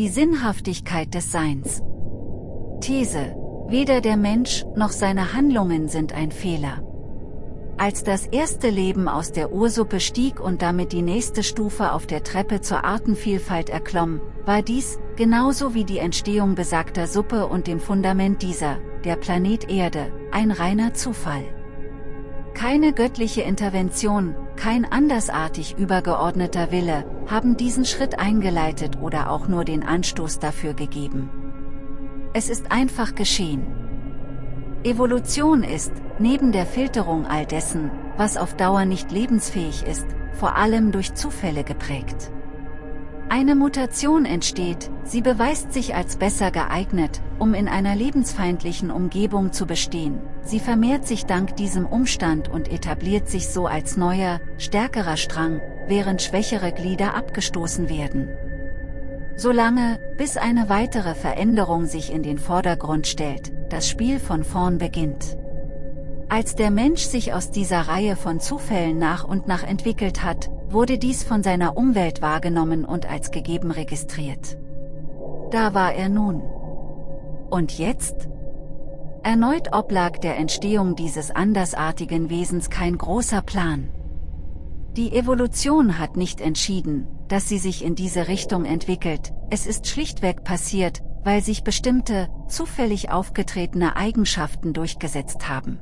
Die Sinnhaftigkeit des Seins. These. Weder der Mensch noch seine Handlungen sind ein Fehler. Als das erste Leben aus der Ursuppe stieg und damit die nächste Stufe auf der Treppe zur Artenvielfalt erklomm, war dies, genauso wie die Entstehung besagter Suppe und dem Fundament dieser, der Planet Erde, ein reiner Zufall. Keine göttliche Intervention, kein andersartig übergeordneter Wille, haben diesen Schritt eingeleitet oder auch nur den Anstoß dafür gegeben. Es ist einfach geschehen. Evolution ist, neben der Filterung all dessen, was auf Dauer nicht lebensfähig ist, vor allem durch Zufälle geprägt. Eine Mutation entsteht, sie beweist sich als besser geeignet, um in einer lebensfeindlichen Umgebung zu bestehen, sie vermehrt sich dank diesem Umstand und etabliert sich so als neuer, stärkerer Strang, während schwächere Glieder abgestoßen werden. Solange, bis eine weitere Veränderung sich in den Vordergrund stellt, das Spiel von vorn beginnt. Als der Mensch sich aus dieser Reihe von Zufällen nach und nach entwickelt hat, wurde dies von seiner Umwelt wahrgenommen und als gegeben registriert. Da war er nun. Und jetzt? Erneut oblag der Entstehung dieses andersartigen Wesens kein großer Plan. Die Evolution hat nicht entschieden, dass sie sich in diese Richtung entwickelt, es ist schlichtweg passiert, weil sich bestimmte, zufällig aufgetretene Eigenschaften durchgesetzt haben.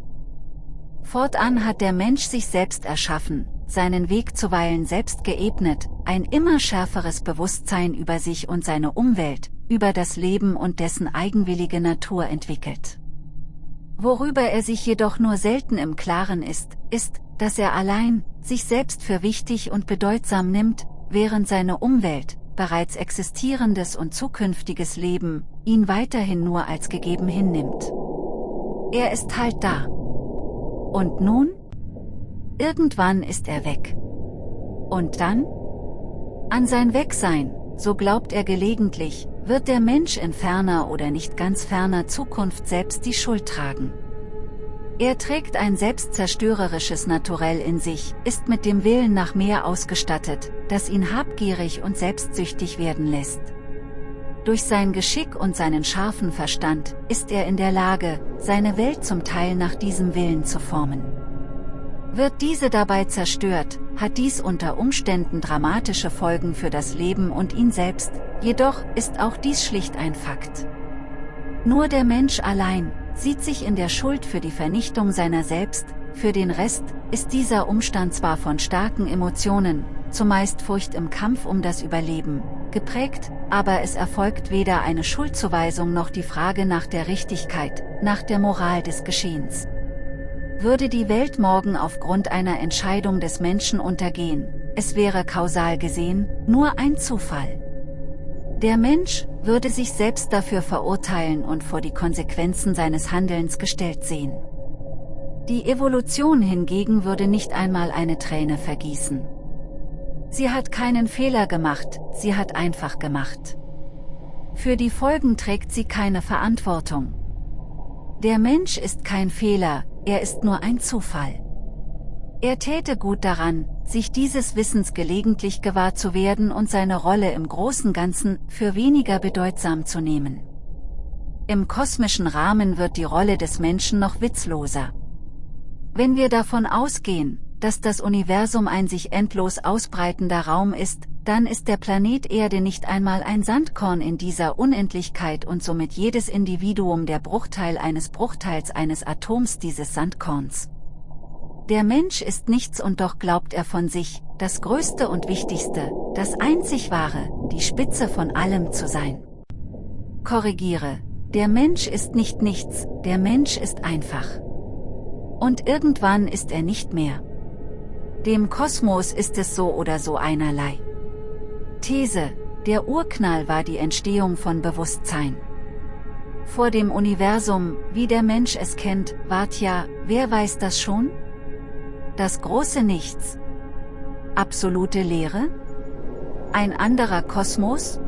Fortan hat der Mensch sich selbst erschaffen, seinen Weg zuweilen selbst geebnet, ein immer schärferes Bewusstsein über sich und seine Umwelt, über das Leben und dessen eigenwillige Natur entwickelt. Worüber er sich jedoch nur selten im Klaren ist, ist, dass er allein, sich selbst für wichtig und bedeutsam nimmt, während seine Umwelt, bereits existierendes und zukünftiges Leben, ihn weiterhin nur als gegeben hinnimmt. Er ist halt da. Und nun? Irgendwann ist er weg. Und dann? An sein Wegsein, so glaubt er gelegentlich, wird der Mensch in ferner oder nicht ganz ferner Zukunft selbst die Schuld tragen. Er trägt ein selbstzerstörerisches Naturell in sich, ist mit dem Willen nach mehr ausgestattet, das ihn habgierig und selbstsüchtig werden lässt. Durch sein Geschick und seinen scharfen Verstand ist er in der Lage, seine Welt zum Teil nach diesem Willen zu formen. Wird diese dabei zerstört, hat dies unter Umständen dramatische Folgen für das Leben und ihn selbst, jedoch ist auch dies schlicht ein Fakt. Nur der Mensch allein, sieht sich in der Schuld für die Vernichtung seiner selbst, für den Rest, ist dieser Umstand zwar von starken Emotionen, zumeist Furcht im Kampf um das Überleben, geprägt, aber es erfolgt weder eine Schuldzuweisung noch die Frage nach der Richtigkeit, nach der Moral des Geschehens. Würde die Welt morgen aufgrund einer Entscheidung des Menschen untergehen, es wäre kausal gesehen, nur ein Zufall. Der Mensch würde sich selbst dafür verurteilen und vor die Konsequenzen seines Handelns gestellt sehen. Die Evolution hingegen würde nicht einmal eine Träne vergießen. Sie hat keinen Fehler gemacht, sie hat einfach gemacht. Für die Folgen trägt sie keine Verantwortung. Der Mensch ist kein Fehler, er ist nur ein Zufall. Er täte gut daran, sich dieses Wissens gelegentlich gewahr zu werden und seine Rolle im großen Ganzen für weniger bedeutsam zu nehmen. Im kosmischen Rahmen wird die Rolle des Menschen noch witzloser. Wenn wir davon ausgehen, dass das Universum ein sich endlos ausbreitender Raum ist, dann ist der Planet Erde nicht einmal ein Sandkorn in dieser Unendlichkeit und somit jedes Individuum der Bruchteil eines Bruchteils eines Atoms dieses Sandkorns. Der Mensch ist nichts und doch glaubt er von sich, das Größte und Wichtigste, das Einzig Wahre, die Spitze von allem zu sein. Korrigiere, der Mensch ist nicht nichts, der Mensch ist einfach. Und irgendwann ist er nicht mehr. Dem Kosmos ist es so oder so einerlei. These, der Urknall war die Entstehung von Bewusstsein. Vor dem Universum, wie der Mensch es kennt, wart ja, wer weiß das schon? Das große Nichts. Absolute Leere? Ein anderer Kosmos?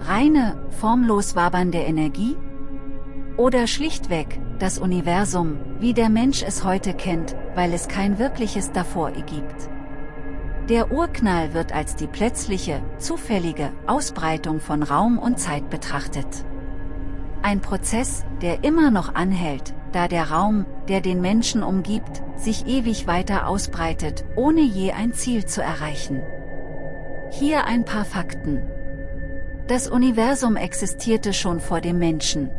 Reine, formlos wabernde Energie? Oder schlichtweg, das Universum, wie der Mensch es heute kennt, weil es kein wirkliches davor gibt. Der Urknall wird als die plötzliche, zufällige Ausbreitung von Raum und Zeit betrachtet. Ein Prozess, der immer noch anhält, da der Raum, der den Menschen umgibt, sich ewig weiter ausbreitet, ohne je ein Ziel zu erreichen. Hier ein paar Fakten. Das Universum existierte schon vor dem Menschen.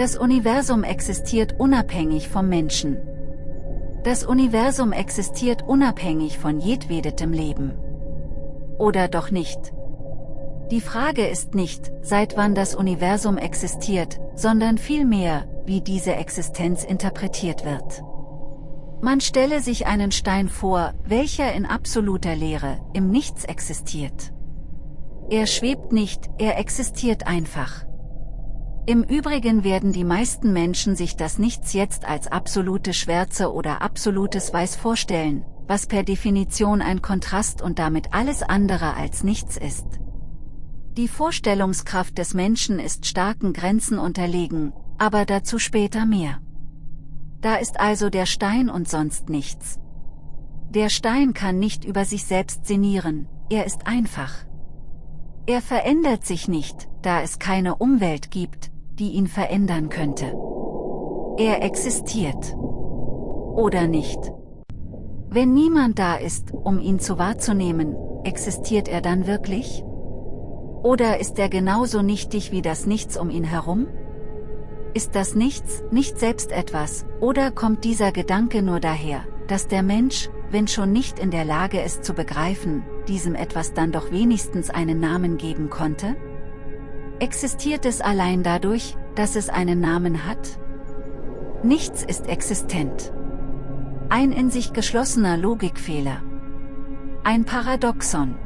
Das Universum existiert unabhängig vom Menschen. Das Universum existiert unabhängig von jedwedetem Leben. Oder doch nicht? Die Frage ist nicht, seit wann das Universum existiert, sondern vielmehr, wie diese Existenz interpretiert wird. Man stelle sich einen Stein vor, welcher in absoluter Leere, im Nichts existiert. Er schwebt nicht, er existiert einfach. Im Übrigen werden die meisten Menschen sich das Nichts jetzt als absolute Schwärze oder absolutes Weiß vorstellen, was per Definition ein Kontrast und damit alles andere als nichts ist. Die Vorstellungskraft des Menschen ist starken Grenzen unterlegen, aber dazu später mehr. Da ist also der Stein und sonst nichts. Der Stein kann nicht über sich selbst sinnieren, er ist einfach. Er verändert sich nicht, da es keine Umwelt gibt, die ihn verändern könnte. Er existiert. Oder nicht. Wenn niemand da ist, um ihn zu wahrzunehmen, existiert er dann wirklich? Oder ist er genauso nichtig wie das Nichts um ihn herum? Ist das Nichts nicht selbst etwas, oder kommt dieser Gedanke nur daher, dass der Mensch, wenn schon nicht in der Lage ist zu begreifen, diesem etwas dann doch wenigstens einen Namen geben konnte? Existiert es allein dadurch, dass es einen Namen hat? Nichts ist existent. Ein in sich geschlossener Logikfehler. Ein Paradoxon.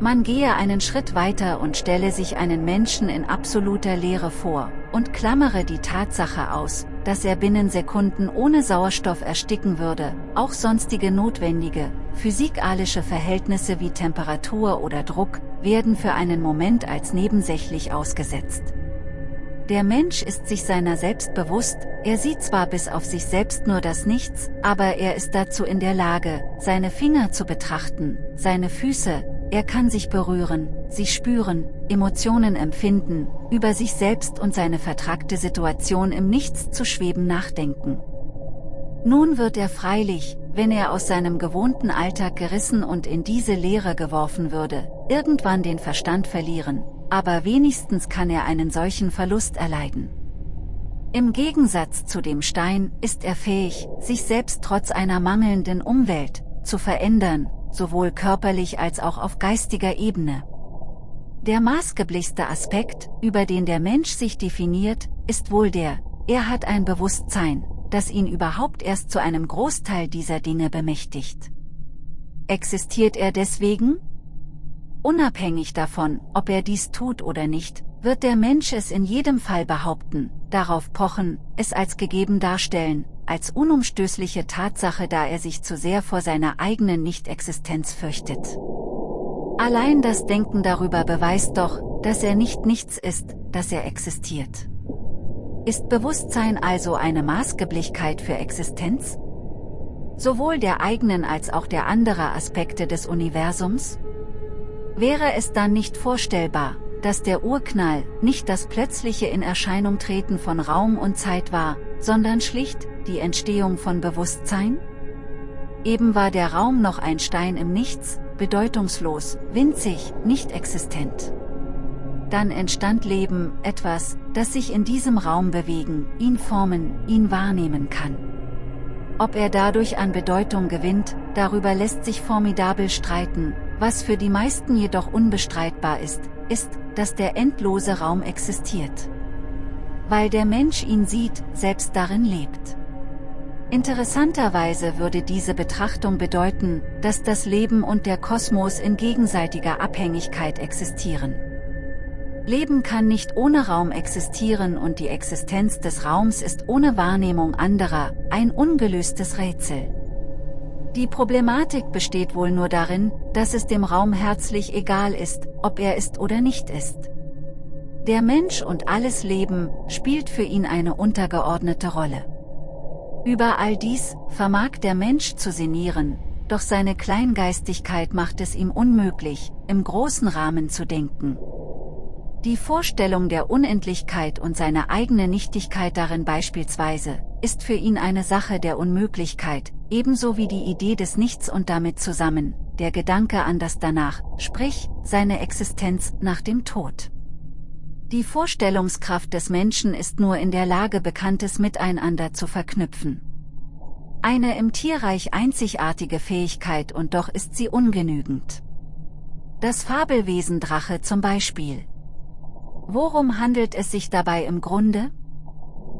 Man gehe einen Schritt weiter und stelle sich einen Menschen in absoluter Leere vor, und klammere die Tatsache aus, dass er binnen Sekunden ohne Sauerstoff ersticken würde, auch sonstige notwendige, physikalische Verhältnisse wie Temperatur oder Druck, werden für einen Moment als nebensächlich ausgesetzt. Der Mensch ist sich seiner selbst bewusst, er sieht zwar bis auf sich selbst nur das Nichts, aber er ist dazu in der Lage, seine Finger zu betrachten, seine Füße, er kann sich berühren, sie spüren, Emotionen empfinden, über sich selbst und seine vertragte Situation im Nichts zu schweben nachdenken. Nun wird er freilich, wenn er aus seinem gewohnten Alltag gerissen und in diese Leere geworfen würde, irgendwann den Verstand verlieren, aber wenigstens kann er einen solchen Verlust erleiden. Im Gegensatz zu dem Stein ist er fähig, sich selbst trotz einer mangelnden Umwelt zu verändern, sowohl körperlich als auch auf geistiger Ebene. Der maßgeblichste Aspekt, über den der Mensch sich definiert, ist wohl der, er hat ein Bewusstsein, das ihn überhaupt erst zu einem Großteil dieser Dinge bemächtigt. Existiert er deswegen? Unabhängig davon, ob er dies tut oder nicht, wird der Mensch es in jedem Fall behaupten, darauf pochen, es als gegeben darstellen, als unumstößliche Tatsache da er sich zu sehr vor seiner eigenen Nichtexistenz fürchtet. Allein das Denken darüber beweist doch, dass er nicht nichts ist, dass er existiert. Ist Bewusstsein also eine Maßgeblichkeit für Existenz? Sowohl der eigenen als auch der anderen Aspekte des Universums? Wäre es dann nicht vorstellbar, dass der Urknall nicht das plötzliche in Erscheinung treten von Raum und Zeit war, sondern schlicht die Entstehung von Bewusstsein? Eben war der Raum noch ein Stein im Nichts, bedeutungslos, winzig, nicht existent. Dann entstand Leben, etwas, das sich in diesem Raum bewegen, ihn formen, ihn wahrnehmen kann. Ob er dadurch an Bedeutung gewinnt, darüber lässt sich formidabel streiten, was für die meisten jedoch unbestreitbar ist, ist, dass der endlose Raum existiert. Weil der Mensch ihn sieht, selbst darin lebt. Interessanterweise würde diese Betrachtung bedeuten, dass das Leben und der Kosmos in gegenseitiger Abhängigkeit existieren. Leben kann nicht ohne Raum existieren und die Existenz des Raums ist ohne Wahrnehmung anderer, ein ungelöstes Rätsel. Die Problematik besteht wohl nur darin, dass es dem Raum herzlich egal ist, ob er ist oder nicht ist. Der Mensch und alles Leben spielt für ihn eine untergeordnete Rolle. Über all dies vermag der Mensch zu sinnieren, doch seine Kleingeistigkeit macht es ihm unmöglich, im großen Rahmen zu denken. Die Vorstellung der Unendlichkeit und seine eigene Nichtigkeit darin beispielsweise, ist für ihn eine Sache der Unmöglichkeit, ebenso wie die Idee des Nichts und damit zusammen, der Gedanke an das Danach, sprich, seine Existenz nach dem Tod. Die Vorstellungskraft des Menschen ist nur in der Lage Bekanntes miteinander zu verknüpfen. Eine im Tierreich einzigartige Fähigkeit und doch ist sie ungenügend. Das Fabelwesen Drache zum Beispiel. Worum handelt es sich dabei im Grunde?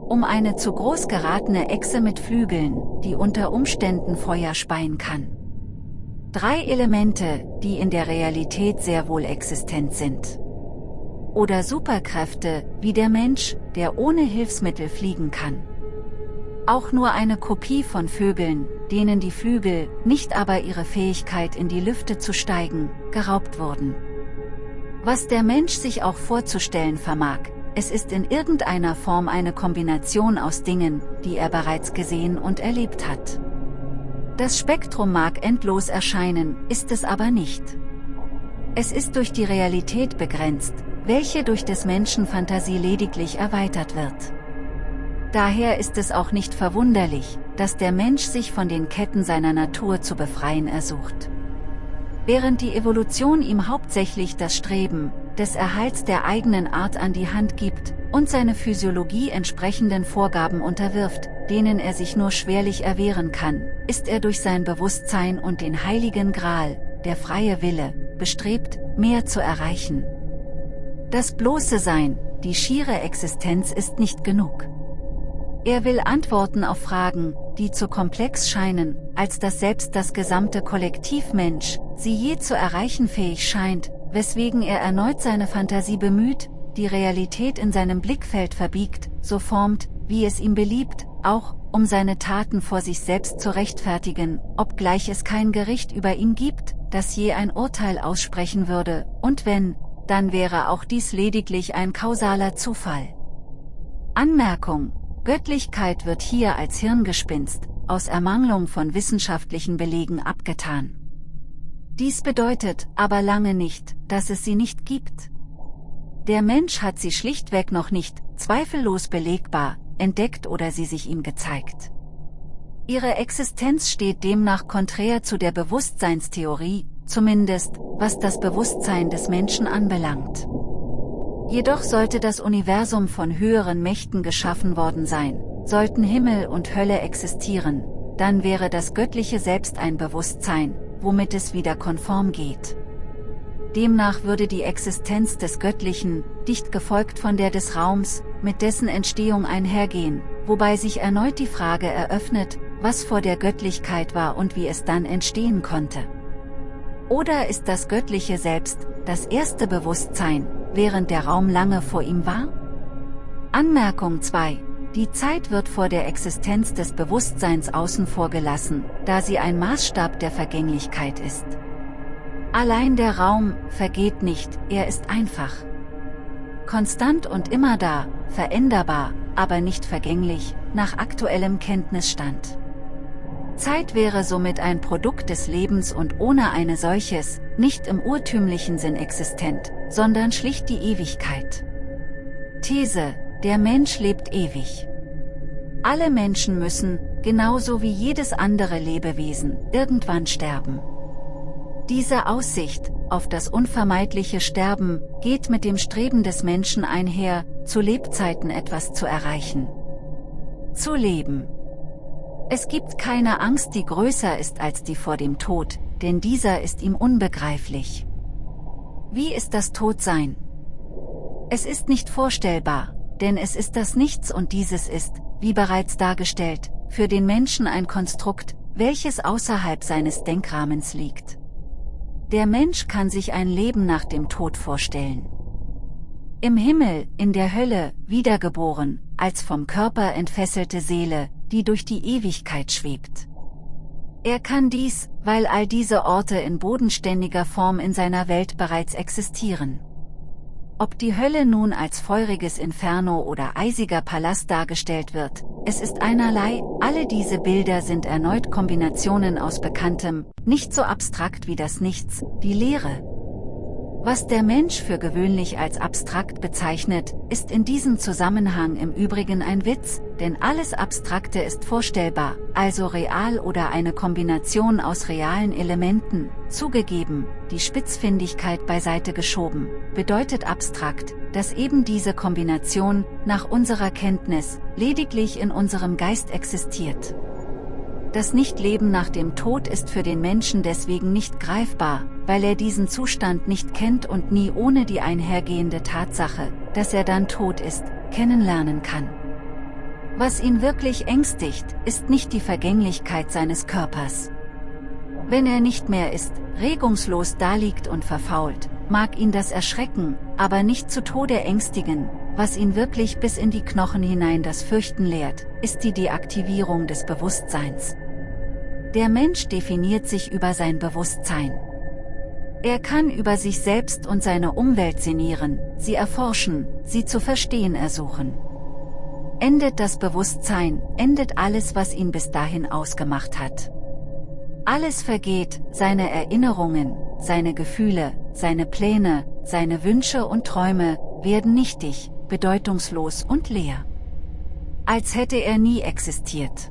Um eine zu groß geratene Echse mit Flügeln, die unter Umständen Feuer speien kann. Drei Elemente, die in der Realität sehr wohl existent sind. Oder Superkräfte, wie der Mensch, der ohne Hilfsmittel fliegen kann. Auch nur eine Kopie von Vögeln, denen die Flügel, nicht aber ihre Fähigkeit in die Lüfte zu steigen, geraubt wurden. Was der Mensch sich auch vorzustellen vermag, es ist in irgendeiner Form eine Kombination aus Dingen, die er bereits gesehen und erlebt hat. Das Spektrum mag endlos erscheinen, ist es aber nicht. Es ist durch die Realität begrenzt, welche durch des Menschen Fantasie lediglich erweitert wird. Daher ist es auch nicht verwunderlich, dass der Mensch sich von den Ketten seiner Natur zu befreien ersucht. Während die Evolution ihm hauptsächlich das Streben, des Erhalts der eigenen Art an die Hand gibt, und seine Physiologie entsprechenden Vorgaben unterwirft, denen er sich nur schwerlich erwehren kann, ist er durch sein Bewusstsein und den heiligen Gral, der freie Wille, bestrebt, mehr zu erreichen. Das bloße Sein, die schiere Existenz ist nicht genug. Er will Antworten auf Fragen, die zu komplex scheinen, als dass selbst das gesamte Kollektiv Mensch, sie je zu erreichen fähig scheint, weswegen er erneut seine Fantasie bemüht, die Realität in seinem Blickfeld verbiegt, so formt, wie es ihm beliebt, auch, um seine Taten vor sich selbst zu rechtfertigen, obgleich es kein Gericht über ihn gibt, das je ein Urteil aussprechen würde, und wenn, dann wäre auch dies lediglich ein kausaler Zufall. Anmerkung Göttlichkeit wird hier als Hirngespinst, aus Ermangelung von wissenschaftlichen Belegen abgetan. Dies bedeutet aber lange nicht, dass es sie nicht gibt. Der Mensch hat sie schlichtweg noch nicht, zweifellos belegbar, entdeckt oder sie sich ihm gezeigt. Ihre Existenz steht demnach konträr zu der Bewusstseinstheorie, zumindest, was das Bewusstsein des Menschen anbelangt. Jedoch sollte das Universum von höheren Mächten geschaffen worden sein, sollten Himmel und Hölle existieren, dann wäre das göttliche Selbst ein Bewusstsein, womit es wieder konform geht. Demnach würde die Existenz des Göttlichen, dicht gefolgt von der des Raums, mit dessen Entstehung einhergehen, wobei sich erneut die Frage eröffnet, was vor der Göttlichkeit war und wie es dann entstehen konnte. Oder ist das Göttliche selbst, das erste Bewusstsein, während der Raum lange vor ihm war? Anmerkung 2. Die Zeit wird vor der Existenz des Bewusstseins außen vor gelassen, da sie ein Maßstab der Vergänglichkeit ist. Allein der Raum vergeht nicht, er ist einfach. Konstant und immer da, veränderbar, aber nicht vergänglich, nach aktuellem Kenntnisstand. Zeit wäre somit ein Produkt des Lebens und ohne eine solches, nicht im urtümlichen Sinn existent, sondern schlicht die Ewigkeit. These, der Mensch lebt ewig. Alle Menschen müssen, genauso wie jedes andere Lebewesen, irgendwann sterben. Diese Aussicht, auf das unvermeidliche Sterben, geht mit dem Streben des Menschen einher, zu Lebzeiten etwas zu erreichen. Zu leben. Es gibt keine Angst, die größer ist als die vor dem Tod, denn dieser ist ihm unbegreiflich. Wie ist das Todsein? Es ist nicht vorstellbar, denn es ist das Nichts und dieses ist, wie bereits dargestellt, für den Menschen ein Konstrukt, welches außerhalb seines Denkrahmens liegt. Der Mensch kann sich ein Leben nach dem Tod vorstellen. Im Himmel, in der Hölle, wiedergeboren, als vom Körper entfesselte Seele, die durch die Ewigkeit schwebt. Er kann dies, weil all diese Orte in bodenständiger Form in seiner Welt bereits existieren. Ob die Hölle nun als feuriges Inferno oder eisiger Palast dargestellt wird, es ist einerlei, alle diese Bilder sind erneut Kombinationen aus Bekanntem, nicht so abstrakt wie das Nichts, die Leere, was der Mensch für gewöhnlich als abstrakt bezeichnet, ist in diesem Zusammenhang im Übrigen ein Witz, denn alles Abstrakte ist vorstellbar, also real oder eine Kombination aus realen Elementen, zugegeben, die Spitzfindigkeit beiseite geschoben, bedeutet abstrakt, dass eben diese Kombination, nach unserer Kenntnis, lediglich in unserem Geist existiert. Das Nichtleben nach dem Tod ist für den Menschen deswegen nicht greifbar, weil er diesen Zustand nicht kennt und nie ohne die einhergehende Tatsache, dass er dann tot ist, kennenlernen kann. Was ihn wirklich ängstigt, ist nicht die Vergänglichkeit seines Körpers. Wenn er nicht mehr ist, regungslos daliegt und verfault, mag ihn das erschrecken, aber nicht zu Tode ängstigen, was ihn wirklich bis in die Knochen hinein das Fürchten lehrt, ist die Deaktivierung des Bewusstseins. Der Mensch definiert sich über sein Bewusstsein. Er kann über sich selbst und seine Umwelt sinnieren, sie erforschen, sie zu verstehen ersuchen. Endet das Bewusstsein, endet alles was ihn bis dahin ausgemacht hat. Alles vergeht, seine Erinnerungen, seine Gefühle, seine Pläne, seine Wünsche und Träume, werden nichtig, bedeutungslos und leer. Als hätte er nie existiert.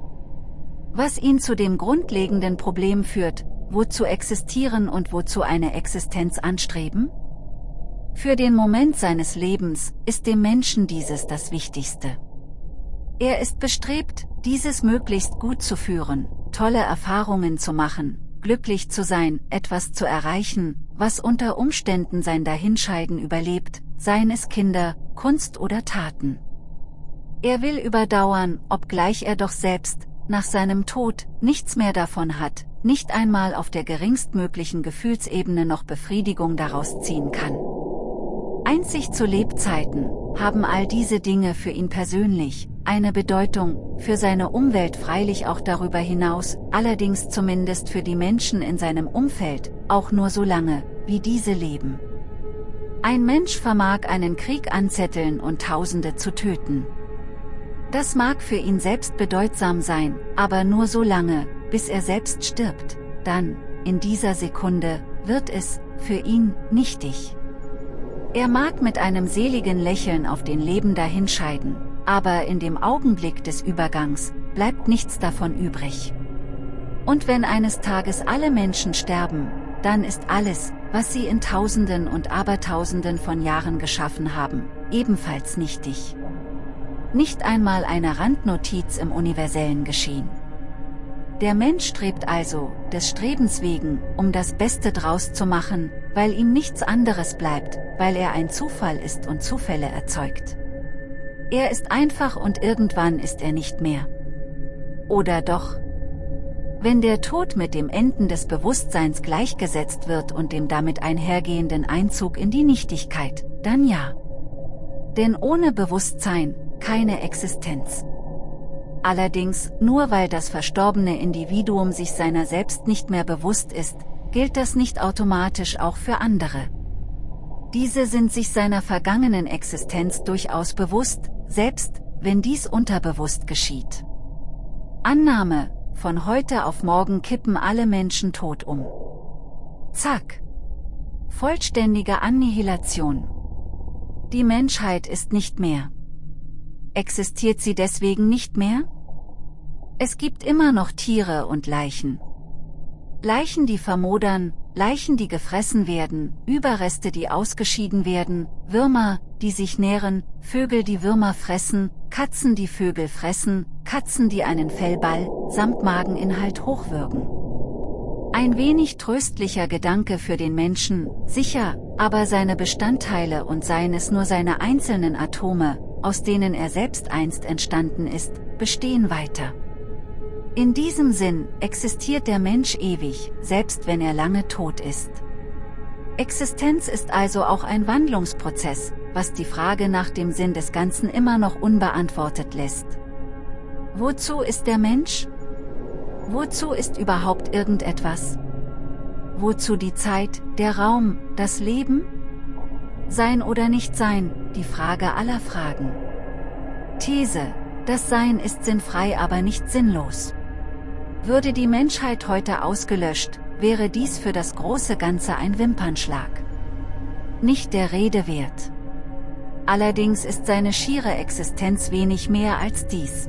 Was ihn zu dem grundlegenden Problem führt, wozu existieren und wozu eine Existenz anstreben? Für den Moment seines Lebens ist dem Menschen dieses das Wichtigste. Er ist bestrebt, dieses möglichst gut zu führen, tolle Erfahrungen zu machen, glücklich zu sein, etwas zu erreichen, was unter Umständen sein Dahinscheiden überlebt, seien es Kinder, Kunst oder Taten. Er will überdauern, obgleich er doch selbst, nach seinem Tod, nichts mehr davon hat, nicht einmal auf der geringstmöglichen Gefühlsebene noch Befriedigung daraus ziehen kann. Einzig zu Lebzeiten, haben all diese Dinge für ihn persönlich, eine Bedeutung, für seine Umwelt freilich auch darüber hinaus, allerdings zumindest für die Menschen in seinem Umfeld, auch nur so lange, wie diese leben. Ein Mensch vermag einen Krieg anzetteln und Tausende zu töten. Das mag für ihn selbst bedeutsam sein, aber nur so lange, bis er selbst stirbt, dann, in dieser Sekunde, wird es, für ihn, nichtig. Er mag mit einem seligen Lächeln auf den Leben dahinscheiden, aber in dem Augenblick des Übergangs, bleibt nichts davon übrig. Und wenn eines Tages alle Menschen sterben, dann ist alles, was sie in Tausenden und Abertausenden von Jahren geschaffen haben, ebenfalls nichtig. Nicht einmal eine Randnotiz im universellen Geschehen. Der Mensch strebt also, des Strebens wegen, um das Beste draus zu machen, weil ihm nichts anderes bleibt, weil er ein Zufall ist und Zufälle erzeugt. Er ist einfach und irgendwann ist er nicht mehr. Oder doch? Wenn der Tod mit dem Enden des Bewusstseins gleichgesetzt wird und dem damit einhergehenden Einzug in die Nichtigkeit, dann ja. Denn ohne Bewusstsein, keine Existenz. Allerdings, nur weil das verstorbene Individuum sich seiner selbst nicht mehr bewusst ist, gilt das nicht automatisch auch für andere. Diese sind sich seiner vergangenen Existenz durchaus bewusst, selbst, wenn dies unterbewusst geschieht. Annahme, von heute auf morgen kippen alle Menschen tot um. Zack. Vollständige Annihilation. Die Menschheit ist nicht mehr. Existiert sie deswegen nicht mehr? Es gibt immer noch Tiere und Leichen. Leichen, die vermodern, Leichen, die gefressen werden, Überreste, die ausgeschieden werden, Würmer, die sich nähren, Vögel, die Würmer fressen, Katzen, die Vögel fressen, Katzen, die einen Fellball, samt Mageninhalt hochwürgen. Ein wenig tröstlicher Gedanke für den Menschen, sicher, aber seine Bestandteile und seien es nur seine einzelnen Atome, aus denen er selbst einst entstanden ist, bestehen weiter. In diesem Sinn existiert der Mensch ewig, selbst wenn er lange tot ist. Existenz ist also auch ein Wandlungsprozess, was die Frage nach dem Sinn des Ganzen immer noch unbeantwortet lässt. Wozu ist der Mensch? Wozu ist überhaupt irgendetwas? Wozu die Zeit, der Raum, das Leben? Sein oder nicht sein, die Frage aller Fragen. These, das Sein ist sinnfrei aber nicht sinnlos. Würde die Menschheit heute ausgelöscht, wäre dies für das große Ganze ein Wimpernschlag. Nicht der Rede wert. Allerdings ist seine schiere Existenz wenig mehr als dies.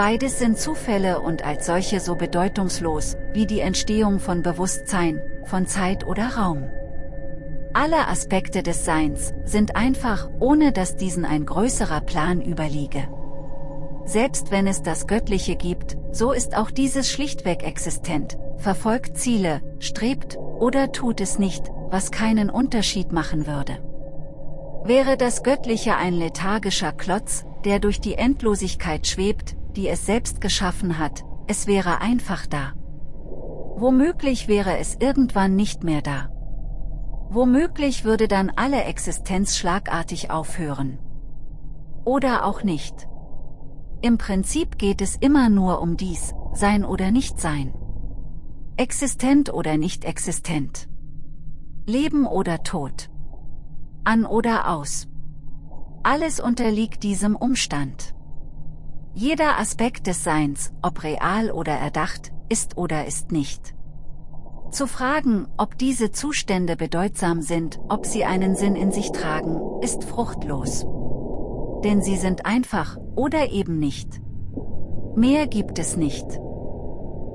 Beides sind Zufälle und als solche so bedeutungslos, wie die Entstehung von Bewusstsein, von Zeit oder Raum. Alle Aspekte des Seins sind einfach, ohne dass diesen ein größerer Plan überliege. Selbst wenn es das Göttliche gibt, so ist auch dieses schlichtweg existent, verfolgt Ziele, strebt, oder tut es nicht, was keinen Unterschied machen würde. Wäre das Göttliche ein lethargischer Klotz, der durch die Endlosigkeit schwebt, die es selbst geschaffen hat, es wäre einfach da. Womöglich wäre es irgendwann nicht mehr da. Womöglich würde dann alle Existenz schlagartig aufhören. Oder auch nicht. Im Prinzip geht es immer nur um dies, sein oder nicht sein. Existent oder nicht existent. Leben oder Tod. An oder aus. Alles unterliegt diesem Umstand. Jeder Aspekt des Seins, ob real oder erdacht, ist oder ist nicht. Zu fragen, ob diese Zustände bedeutsam sind, ob sie einen Sinn in sich tragen, ist fruchtlos. Denn sie sind einfach, oder eben nicht. Mehr gibt es nicht.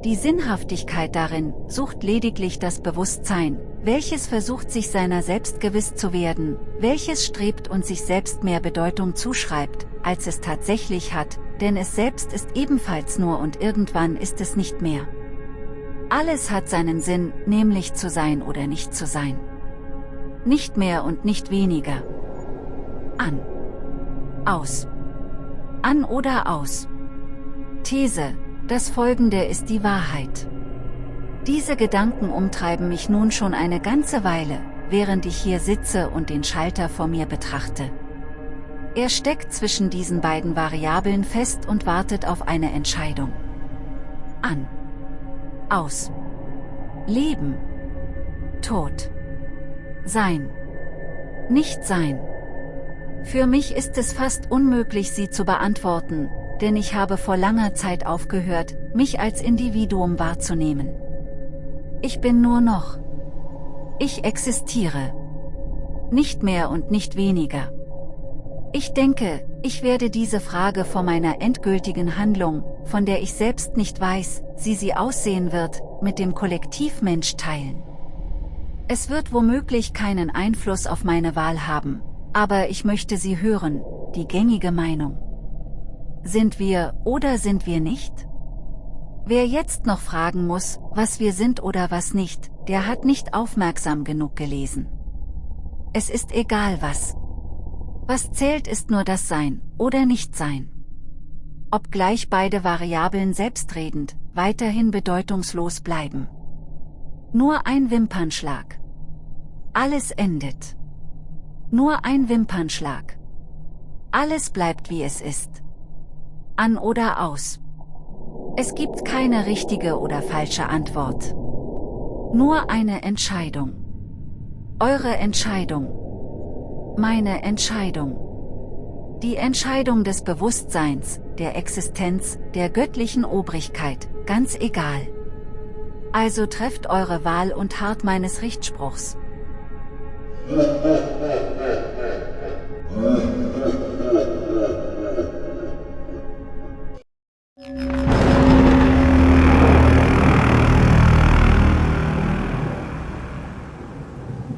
Die Sinnhaftigkeit darin sucht lediglich das Bewusstsein, welches versucht sich seiner selbst gewiss zu werden, welches strebt und sich selbst mehr Bedeutung zuschreibt, als es tatsächlich hat, denn es selbst ist ebenfalls nur und irgendwann ist es nicht mehr. Alles hat seinen Sinn, nämlich zu sein oder nicht zu sein. Nicht mehr und nicht weniger. An. Aus. An oder aus. These, das folgende ist die Wahrheit. Diese Gedanken umtreiben mich nun schon eine ganze Weile, während ich hier sitze und den Schalter vor mir betrachte. Er steckt zwischen diesen beiden Variablen fest und wartet auf eine Entscheidung. An. Aus. Leben. Tod. Sein. Nicht sein. Für mich ist es fast unmöglich sie zu beantworten, denn ich habe vor langer Zeit aufgehört, mich als Individuum wahrzunehmen. Ich bin nur noch. Ich existiere. Nicht mehr und nicht weniger. Ich denke, ich werde diese Frage vor meiner endgültigen Handlung, von der ich selbst nicht weiß, wie sie aussehen wird, mit dem Kollektivmensch teilen. Es wird womöglich keinen Einfluss auf meine Wahl haben, aber ich möchte sie hören, die gängige Meinung. Sind wir oder sind wir nicht? Wer jetzt noch fragen muss, was wir sind oder was nicht, der hat nicht aufmerksam genug gelesen. Es ist egal was. Was zählt ist nur das Sein oder Nichtsein. Obgleich beide Variablen selbstredend, weiterhin bedeutungslos bleiben. Nur ein Wimpernschlag. Alles endet. Nur ein Wimpernschlag. Alles bleibt wie es ist. An oder aus. Es gibt keine richtige oder falsche Antwort. Nur eine Entscheidung. Eure Entscheidung. Meine Entscheidung. Die Entscheidung des Bewusstseins, der Existenz, der göttlichen Obrigkeit, ganz egal. Also trefft eure Wahl und hart meines Richtspruchs.